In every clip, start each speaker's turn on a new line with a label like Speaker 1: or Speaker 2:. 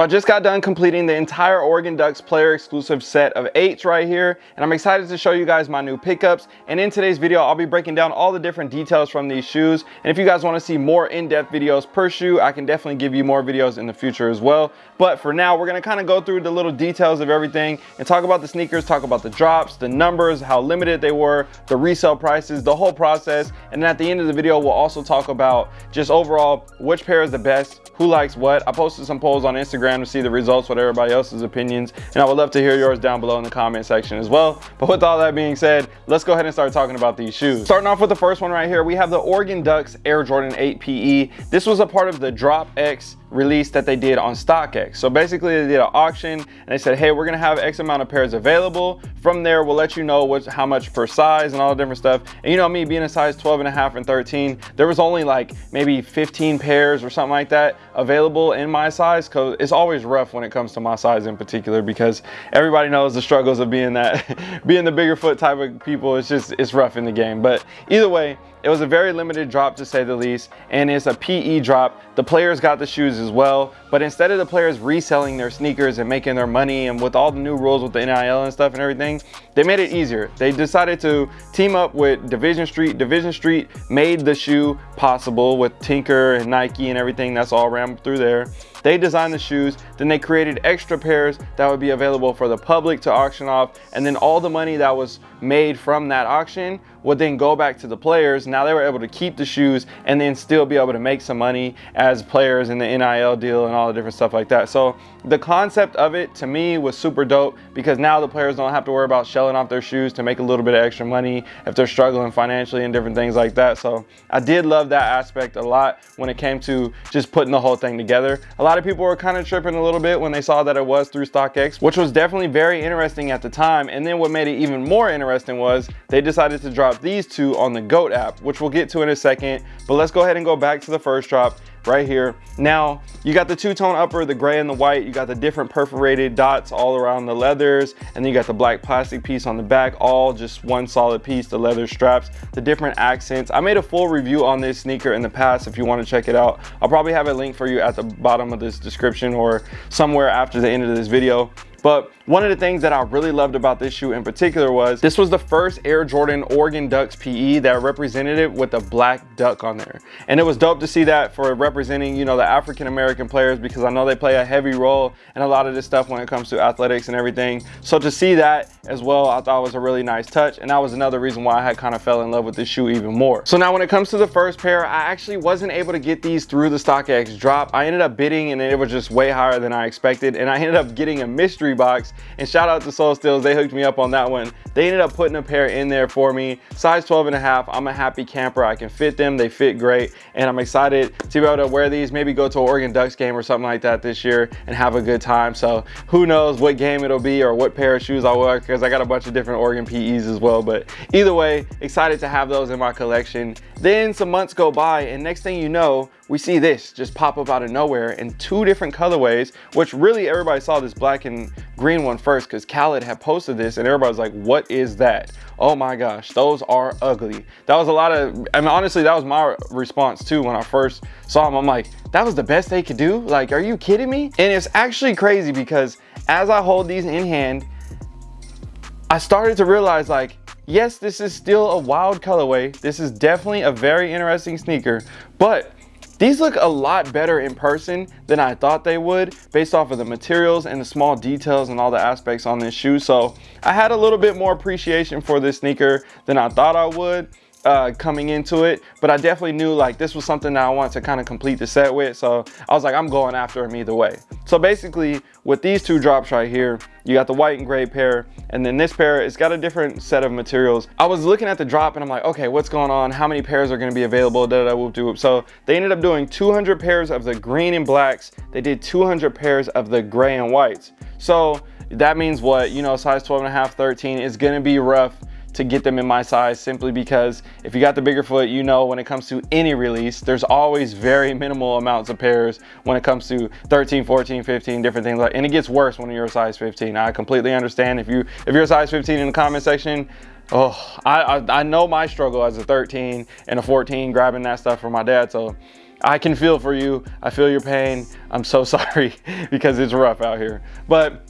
Speaker 1: So I just got done completing the entire Oregon Ducks player exclusive set of eights right here, and I'm excited to show you guys my new pickups. And in today's video, I'll be breaking down all the different details from these shoes. And if you guys wanna see more in-depth videos per shoe, I can definitely give you more videos in the future as well. But for now, we're gonna kind of go through the little details of everything and talk about the sneakers, talk about the drops, the numbers, how limited they were, the resale prices, the whole process. And then at the end of the video, we'll also talk about just overall which pair is the best, who likes what. I posted some polls on Instagram Instagram to see the results with everybody else's opinions. And I would love to hear yours down below in the comment section as well. But with all that being said, let's go ahead and start talking about these shoes. Starting off with the first one right here, we have the Oregon Ducks Air Jordan 8 PE. This was a part of the Drop X release that they did on StockX. So basically they did an auction and they said, hey, we're gonna have X amount of pairs available. From there, we'll let you know what's, how much per size and all the different stuff. And you know me being a size 12 and a half and 13, there was only like maybe 15 pairs or something like that available in my size because it's always rough when it comes to my size in particular because everybody knows the struggles of being that, being the bigger foot type of people. It's just, it's rough in the game. But either way, it was a very limited drop to say the least, and it's a PE drop. The players got the shoes as well, but instead of the players reselling their sneakers and making their money and with all the new rules with the NIL and stuff and everything, they made it easier. They decided to team up with Division Street. Division Street made the shoe possible with Tinker and Nike and everything that's all rammed through there. They designed the shoes, then they created extra pairs that would be available for the public to auction off, and then all the money that was made from that auction would then go back to the players. Now they were able to keep the shoes and then still be able to make some money as players in the NIL deal and all the different stuff like that. So the concept of it to me was super dope because now the players don't have to worry about shelling off their shoes to make a little bit of extra money if they're struggling financially and different things like that. So I did love that aspect a lot when it came to just putting the whole thing together. A lot of people were kind of tripping a little bit when they saw that it was through StockX, which was definitely very interesting at the time. And then what made it even more interesting was they decided to drop these two on the GOAT app, which we'll get to in a second. But let's go ahead and go back to the first drop right here. Now, you got the two-tone upper, the gray and the white. You got the different perforated dots all around the leathers. And then you got the black plastic piece on the back, all just one solid piece, the leather straps, the different accents. I made a full review on this sneaker in the past if you want to check it out. I'll probably have a link for you at the bottom of this description or somewhere after the end of this video. But one of the things that I really loved about this shoe in particular was this was the first Air Jordan Oregon Ducks PE that represented it with a black duck on there. And it was dope to see that for representing, you know, the African American players because I know they play a heavy role in a lot of this stuff when it comes to athletics and everything. So to see that as well, I thought was a really nice touch. And that was another reason why I had kind of fell in love with this shoe even more. So now when it comes to the first pair, I actually wasn't able to get these through the StockX drop. I ended up bidding and it was just way higher than I expected. And I ended up getting a mystery mystery box. And shout out to Soul Steals, they hooked me up on that one. They ended up putting a pair in there for me. Size 12 and a half, I'm a happy camper. I can fit them, they fit great. And I'm excited to be able to wear these, maybe go to an Oregon Ducks game or something like that this year and have a good time. So who knows what game it'll be or what pair of shoes I'll wear because I got a bunch of different Oregon PEs as well. But either way, excited to have those in my collection. Then some months go by and next thing you know, we see this just pop up out of nowhere in two different colorways, which really everybody saw this black and green one first because Khaled had posted this and everybody was like, what is that? Oh my gosh, those are ugly. That was a lot of, I mean, honestly, that was my response too when I first saw them. I'm like, that was the best they could do? Like, are you kidding me? And it's actually crazy because as I hold these in hand, I started to realize like, yes, this is still a wild colorway. This is definitely a very interesting sneaker, but these look a lot better in person than I thought they would based off of the materials and the small details and all the aspects on this shoe. So I had a little bit more appreciation for this sneaker than I thought I would uh, coming into it, but I definitely knew like this was something that I wanted to kind of complete the set with. So I was like, I'm going after him either way. So basically with these two drops right here, you got the white and gray pair, and then this pair, it's got a different set of materials. I was looking at the drop and I'm like, okay, what's going on? How many pairs are gonna be available? Da, da, whoop, whoop. So they ended up doing 200 pairs of the green and blacks. They did 200 pairs of the gray and whites. So that means what? You know, size 12 and a half, 13 is gonna be rough to get them in my size simply because if you got the bigger foot, you know when it comes to any release, there's always very minimal amounts of pairs when it comes to 13, 14, 15, different things like, and it gets worse when you're a size 15. I completely understand if you if you're a size 15 in the comment section, oh, I, I, I know my struggle as a 13 and a 14 grabbing that stuff from my dad. So I can feel for you. I feel your pain. I'm so sorry because it's rough out here. But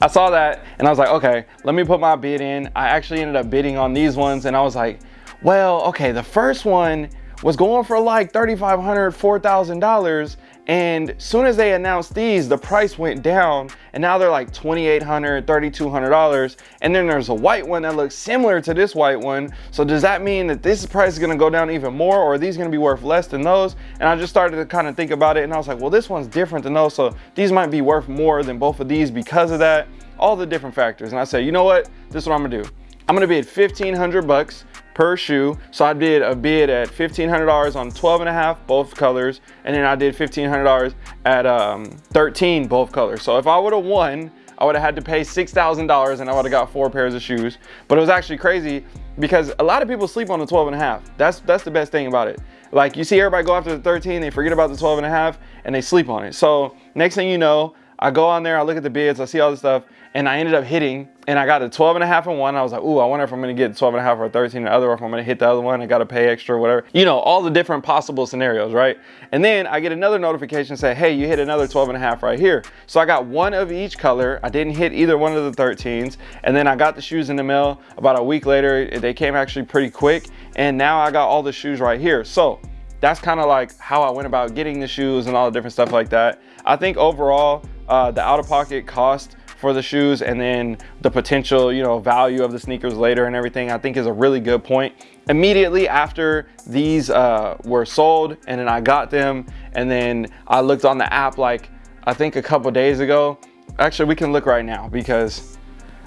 Speaker 1: I saw that and I was like, okay, let me put my bid in. I actually ended up bidding on these ones and I was like, well, okay, the first one was going for like $3,500, $4,000 and soon as they announced these, the price went down and now they're like $2,800, $3,200. And then there's a white one that looks similar to this white one. So does that mean that this price is gonna go down even more or are these gonna be worth less than those? And I just started to kind of think about it and I was like, well, this one's different than those. So these might be worth more than both of these because of that, all the different factors. And I said, you know what? This is what I'm gonna do. I'm gonna bid 1500 bucks per shoe. So I did a bid at $1,500 on 12 and a half, both colors. And then I did $1,500 at um, 13, both colors. So if I would have won, I would have had to pay $6,000 and I would have got four pairs of shoes. But it was actually crazy because a lot of people sleep on the 12 and a half. That's, that's the best thing about it. Like you see everybody go after the 13, they forget about the 12 and a half and they sleep on it. So next thing you know, I go on there, I look at the bids, I see all the stuff, and I ended up hitting, and I got a 12 and a half in one. I was like, ooh, I wonder if I'm gonna get 12 and a half or 13 in the other, or if I'm gonna hit the other one, I gotta pay extra whatever. You know, all the different possible scenarios, right? And then I get another notification say, hey, you hit another 12 and a half right here. So I got one of each color. I didn't hit either one of the 13s. And then I got the shoes in the mail about a week later. They came actually pretty quick. And now I got all the shoes right here. So that's kind of like how I went about getting the shoes and all the different stuff like that. I think overall, uh, the out-of-pocket cost for the shoes and then the potential you know value of the sneakers later and everything I think is a really good point. Immediately after these uh, were sold and then I got them and then I looked on the app like I think a couple days ago actually we can look right now because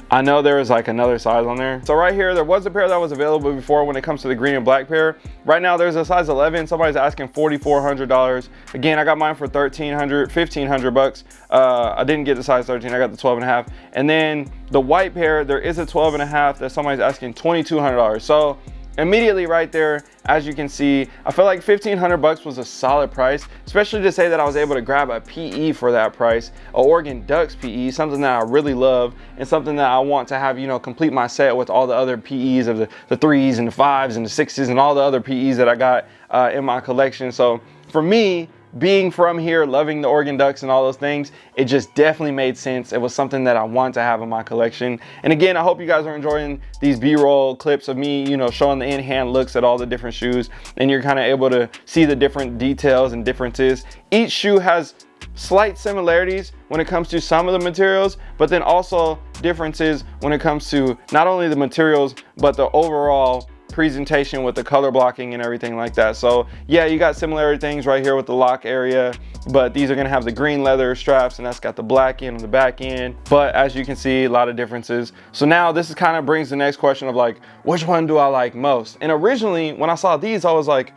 Speaker 1: I know there is like another size on there. So right here, there was a pair that was available before when it comes to the green and black pair. Right now there's a size 11, somebody's asking $4,400. Again, I got mine for 1300 1500 bucks. Uh, I didn't get the size 13, I got the 12 and a half. And then the white pair, there is a 12 and a half that somebody's asking $2,200. So immediately right there as you can see i felt like 1500 bucks was a solid price especially to say that i was able to grab a pe for that price a oregon ducks pe something that i really love and something that i want to have you know complete my set with all the other pe's of the, the threes and the fives and the sixes and all the other pe's that i got uh, in my collection. So for me being from here, loving the Oregon Ducks and all those things, it just definitely made sense. It was something that I want to have in my collection. And again, I hope you guys are enjoying these B-roll clips of me, you know, showing the in-hand looks at all the different shoes. And you're kind of able to see the different details and differences. Each shoe has slight similarities when it comes to some of the materials, but then also differences when it comes to not only the materials, but the overall presentation with the color blocking and everything like that. So yeah, you got similar things right here with the lock area, but these are gonna have the green leather straps and that's got the black end on the back end. But as you can see, a lot of differences. So now this is kind of brings the next question of like, which one do I like most? And originally when I saw these, I was like,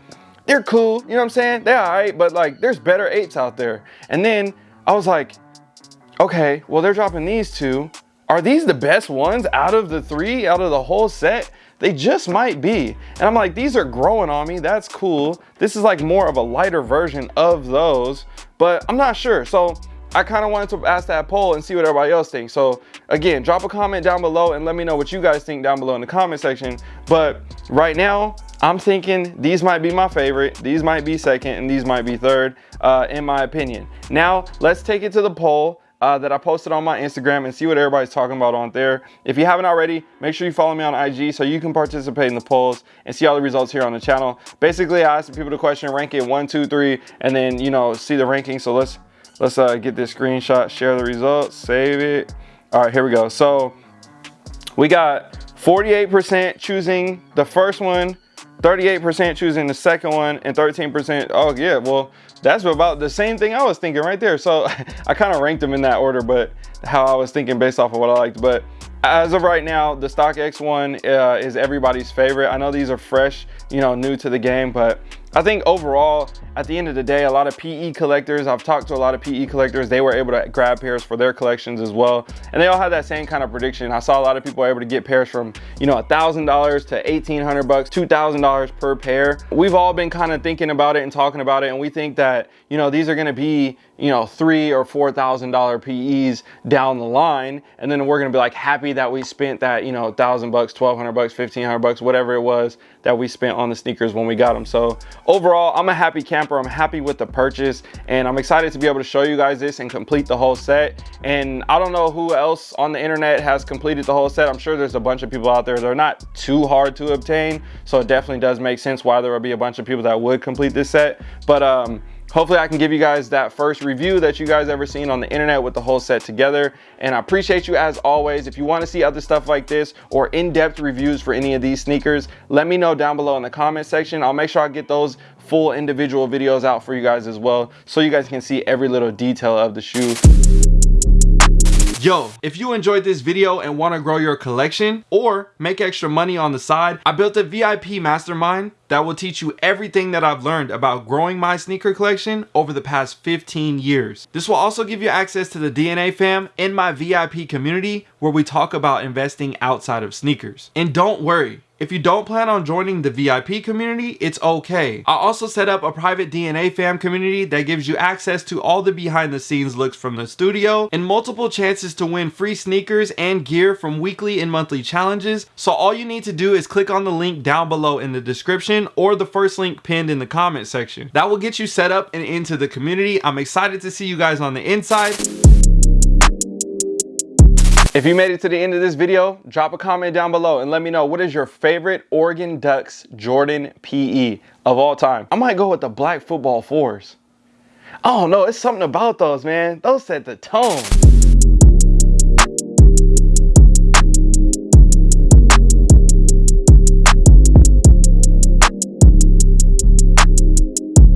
Speaker 1: they're cool, you know what I'm saying? They're all right, but like there's better eights out there. And then I was like, okay, well they're dropping these two. Are these the best ones out of the three, out of the whole set? They just might be. And I'm like, these are growing on me. That's cool. This is like more of a lighter version of those, but I'm not sure. So I kind of wanted to ask that poll and see what everybody else thinks. So again, drop a comment down below and let me know what you guys think down below in the comment section. But right now, I'm thinking these might be my favorite, these might be second, and these might be third, uh, in my opinion. Now, let's take it to the poll uh, that I posted on my Instagram and see what everybody's talking about on there. If you haven't already, make sure you follow me on IG so you can participate in the polls and see all the results here on the channel. Basically, I asked people the question, rank it one, two, three, and then, you know, see the ranking. So let's, let's uh, get this screenshot, share the results, save it. All right, here we go. So we got 48% choosing the first one, 38% choosing the second one, and 13%, oh yeah, well, that's about the same thing I was thinking right there. So I kind of ranked them in that order, but how I was thinking based off of what I liked. But as of right now, the StockX one uh, is everybody's favorite. I know these are fresh, you know, new to the game, but I think overall, at the end of the day, a lot of PE collectors, I've talked to a lot of PE collectors, they were able to grab pairs for their collections as well. And they all had that same kind of prediction. I saw a lot of people able to get pairs from, you know, $1,000 to 1,800 bucks, $2,000 per pair. We've all been kind of thinking about it and talking about it. And we think that, you know, these are gonna be, you know, three or four thousand dollar PEs down the line. And then we're gonna be like happy that we spent that, you know, thousand bucks, twelve hundred bucks, fifteen hundred bucks, whatever it was that we spent on the sneakers when we got them. So overall, I'm a happy camper. I'm happy with the purchase and I'm excited to be able to show you guys this and complete the whole set. And I don't know who else on the internet has completed the whole set. I'm sure there's a bunch of people out there. They're not too hard to obtain. So it definitely does make sense why there would be a bunch of people that would complete this set. But um, hopefully I can give you guys that first review that you guys ever seen on the internet with the whole set together. And I appreciate you as always. If you want to see other stuff like this or in-depth reviews for any of these sneakers, let me know down below in the comment section. I'll make sure I get those full individual videos out for you guys as well so you guys can see every little detail of the shoe. Yo, if you enjoyed this video and want to grow your collection or make extra money on the side, I built a VIP mastermind that will teach you everything that I've learned about growing my sneaker collection over the past 15 years. This will also give you access to the DNA fam in my VIP community where we talk about investing outside of sneakers. And don't worry, if you don't plan on joining the VIP community, it's okay. I also set up a private DNA fam community that gives you access to all the behind the scenes looks from the studio and multiple chances to win free sneakers and gear from weekly and monthly challenges. So all you need to do is click on the link down below in the description or the first link pinned in the comment section. That will get you set up and into the community. I'm excited to see you guys on the inside. If you made it to the end of this video, drop a comment down below and let me know what is your favorite Oregon Ducks Jordan PE of all time. I might go with the black football fours. I don't know, it's something about those, man. Those set the tone.